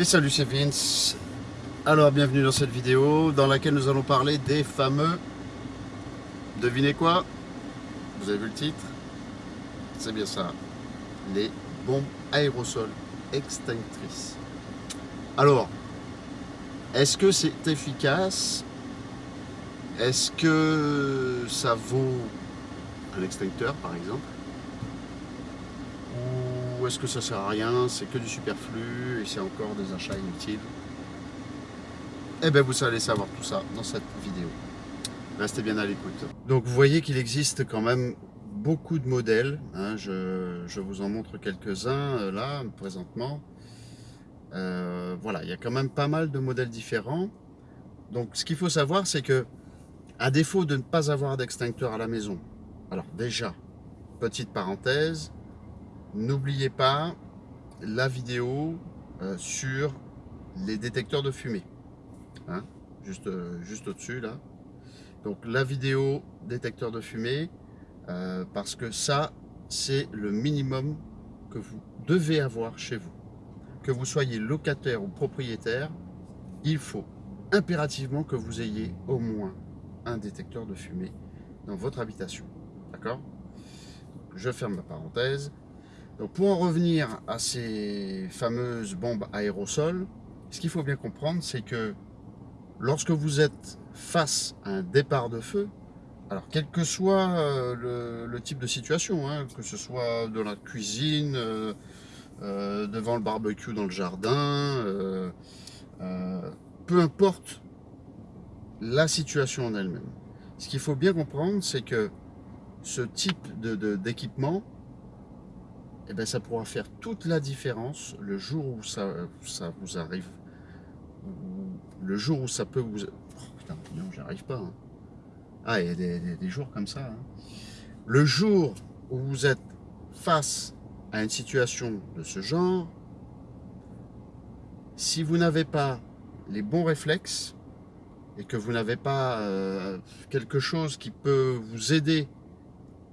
Et salut c'est Vince. Alors bienvenue dans cette vidéo dans laquelle nous allons parler des fameux Devinez quoi? Vous avez vu le titre? C'est bien ça. Les bombes aérosols extinctrices. Alors est-ce que c'est efficace? Est-ce que ça vaut un extincteur par exemple? Est-ce que ça sert à rien, c'est que du superflu et c'est encore des achats inutiles? Eh bien vous allez savoir tout ça dans cette vidéo. Restez bien à l'écoute. Donc vous voyez qu'il existe quand même beaucoup de modèles. Hein. je, vous en montre quelques-uns euh, là, présentement. Euh, voilà, il y a quand même pas mal de modèles différents. Donc ce qu'il faut savoir, c'est que à défaut de ne pas avoir d'extincteur à la maison, alors déjà, petite parenthèse, N'oubliez pas la vidéo euh, sur les détecteurs de fumée. Hein, juste euh, juste au-dessus là. Donc la vidéo détecteur de fumée, euh, parce que ça, c'est le minimum que vous devez avoir chez vous. Que vous soyez locataire ou propriétaire, il faut impérativement que vous ayez au moins un détecteur de fumée dans votre habitation. D'accord? Je ferme ma parenthèse. Donc pour en revenir à ces fameuses bombes aérosols, ce qu'il faut bien comprendre, c'est que lorsque vous êtes face à un départ de feu, alors quel que soit euh, le, type de situation, hein, que ce soit dans la cuisine, euh, euh, devant le barbecue dans le jardin, peu importe la situation en elle-même. Ce qu'il faut bien comprendre, c'est que ce type d'équipement, eh ben, ça pourra faire toute la différence le jour où ça, ça vous arrive. Le jour où ça peut vous... Oh, putain, non, j'arrive pas. Hein. Ah, il y a des, jours comme ça. Hein. Le jour où vous êtes face à une situation de ce genre, si vous n'avez pas les bons réflexes et que vous n'avez pas euh, quelque chose qui peut vous aider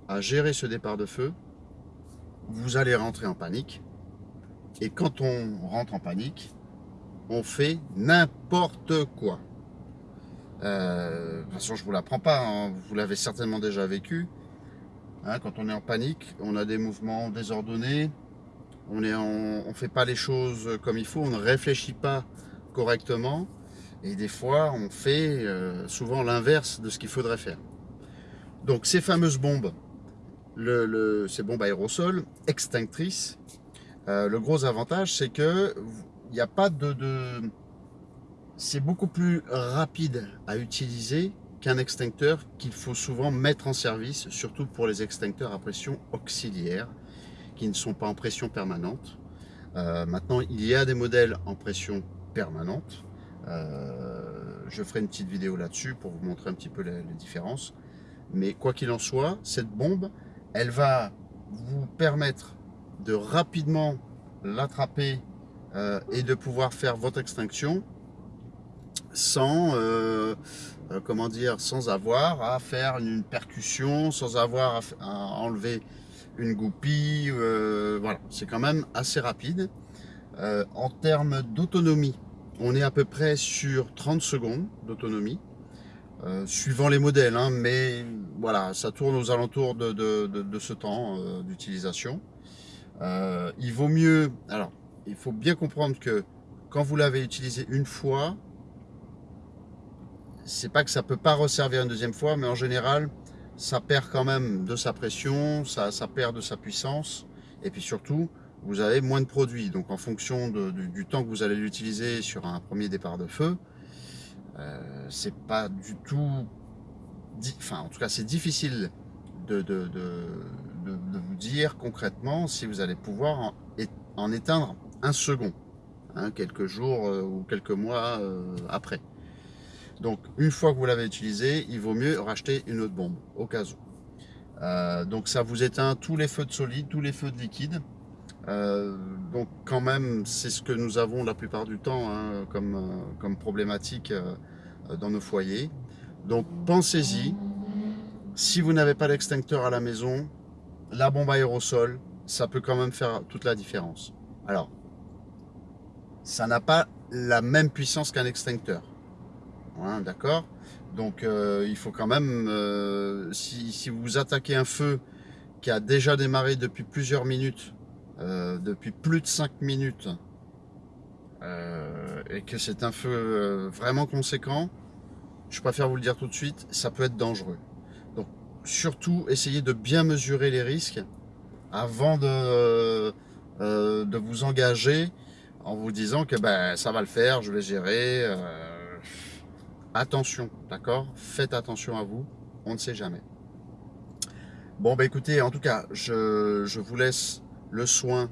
à gérer ce départ de feu, vous allez rentrer en panique. Et quand on rentre en panique, on fait n'importe quoi. Euh, de toute façon, je vous l'apprends pas, hein. vous l'avez certainement déjà vécu. Hein, quand on est en panique, on a des mouvements désordonnés, on ne on, fait pas les choses comme il faut, on ne réfléchit pas correctement. Et des fois, on fait euh, souvent l'inverse de ce qu'il faudrait faire. Donc ces fameuses bombes, le, ces bombes aérosols extinctrices. Euh, le gros avantage, c'est que il n'y a pas de... c'est beaucoup plus rapide à utiliser qu'un extincteur qu'il faut souvent mettre en service, surtout pour les extincteurs à pression auxiliaire, qui ne sont pas en pression permanente. Euh, maintenant, il y a des modèles en pression permanente. Euh, je ferai une petite vidéo là-dessus pour vous montrer un petit peu les différences. Mais quoi qu'il en soit, cette bombe, elle va vous permettre de rapidement l'attraper euh, et de pouvoir faire votre extinction sans, euh, euh, sans avoir à faire une percussion, sans avoir à, enlever une goupille. voilà, c'est quand même assez rapide. en termes d'autonomie, on est à peu près sur 30 secondes d'autonomie. Euh, suivant les modèles, hein, mais voilà, ça tourne aux alentours de, ce temps euh, d'utilisation. Euh, il vaut mieux, alors, il faut bien comprendre que quand vous l'avez utilisé une fois, c'est pas que ça peut pas resservir une deuxième fois, mais en général, ça perd quand même de sa pression, ça, ça perd de sa puissance, et puis surtout, vous avez moins de produits. Donc en fonction du temps que vous allez l'utiliser sur un premier départ de feu, euh, c'est pas du tout, enfin en tout cas c'est difficile de, vous dire concrètement si vous allez pouvoir en, éteindre un second, hein, quelques jours euh, ou quelques mois euh, après. Donc une fois que vous l'avez utilisé, il vaut mieux racheter une autre bombe au cas où. donc ça vous éteint tous les feux de solide, tous les feux de liquide. donc quand même, c'est ce que nous avons la plupart du temps hein, comme, comme problématique euh, dans nos foyers. Donc pensez-y, si vous n'avez pas d'extincteur à la maison, la bombe aérosol, ça peut quand même faire toute la différence. Alors, ça n'a pas la même puissance qu'un extincteur. Hein, d'accord? Donc euh, il faut quand même, euh, si, vous attaquez un feu qui a déjà démarré depuis plusieurs minutes, euh, depuis plus de 5 minutes, et que c'est un feu vraiment conséquent, je préfère vous le dire tout de suite, ça peut être dangereux. Donc surtout, essayez de bien mesurer les risques avant de, de vous engager en vous disant que ben, ça va le faire, je vais gérer attention, d'accord? Faites attention à vous, on ne sait jamais. Bon, bah écoutez, en tout cas, je, vous laisse le soin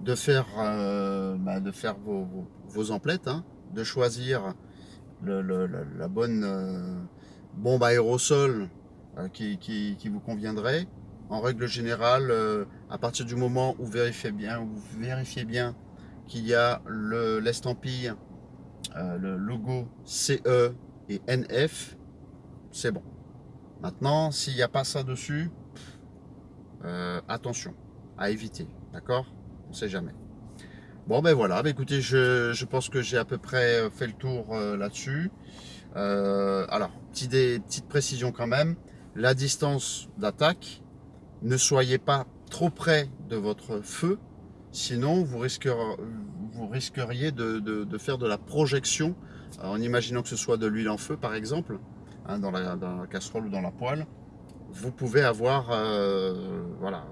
de faire, euh, bah, de faire vos, emplettes, hein, de choisir la, bonne euh, bombe aérosol euh, qui, vous conviendrait. En règle générale, à partir du moment où, vérifiez bien, où vous vérifiez bien qu'il y a l'estampille, le logo CE et NF, c'est bon. Maintenant, s'il n'y a pas ça dessus, attention, à éviter, d'accord? Ne sait jamais. Bon, ben voilà, ben écoutez, je, pense que j'ai à peu près fait le tour euh, là-dessus. Euh, alors, petite, petite précision quand même, la distance d'attaque, ne soyez pas trop près de votre feu, sinon vous risqueriez, de faire de la projection en imaginant que ce soit de l'huile en feu par exemple, hein, dans, la, casserole ou dans la poêle, vous pouvez avoir euh, voilà,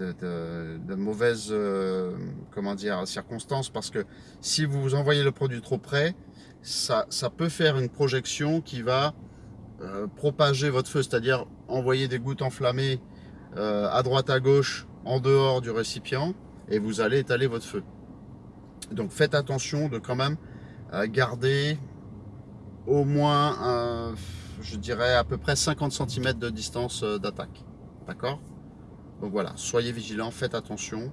euh, de, mauvaises euh, comment dire, circonstances parce que si vous envoyez le produit trop près, ça, ça peut faire une projection qui va propager votre feu, c'est-à-dire envoyer des gouttes enflammées à droite à gauche en dehors du récipient et vous allez étaler votre feu. Donc faites attention de quand même garder au moins, je dirais, à peu près 50 cm de distance euh, d'attaque. D'accord? Donc voilà, soyez vigilants, faites attention.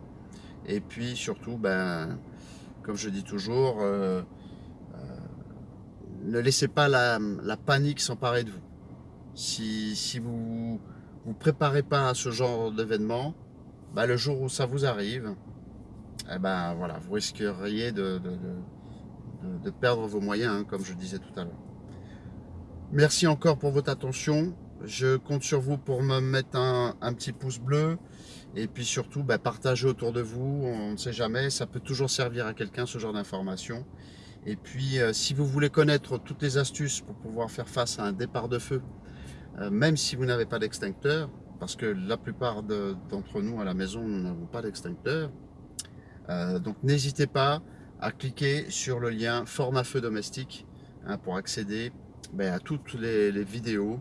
Et puis surtout, ben, comme je dis toujours, euh, euh, ne laissez pas la, panique s'emparer de vous. Si, si vous vous préparez pas à ce genre d'événement, ben, le jour où ça vous arrive, eh ben, voilà, vous risqueriez de perdre vos moyens, hein, comme je disais tout à l'heure. Merci encore pour votre attention. Je compte sur vous pour me mettre un, petit pouce bleu. Et puis surtout, bah, partagez autour de vous. On ne sait jamais, ça peut toujours servir à quelqu'un ce genre d'informations. Et puis, euh, si vous voulez connaître toutes les astuces pour pouvoir faire face à un départ de feu, euh, même si vous n'avez pas d'extincteur, parce que la plupart d'entre nous à la maison, nous n'avons pas d'extincteur, euh, donc n'hésitez pas, à cliquer sur le lien format feu domestique hein, pour accéder ben, à toutes les, vidéos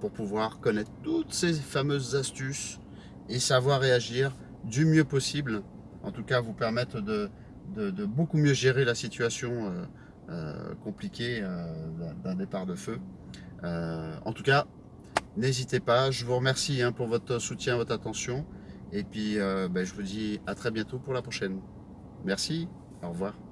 pour pouvoir connaître toutes ces fameuses astuces et savoir réagir du mieux possible. En tout cas, vous permettre de, de, beaucoup mieux gérer la situation euh, euh, compliquée d'un départ de feu. en tout cas, n'hésitez pas. Je vous remercie hein, pour votre soutien, votre attention. Et puis, ben, je vous dis à très bientôt pour la prochaine. Merci. Au revoir.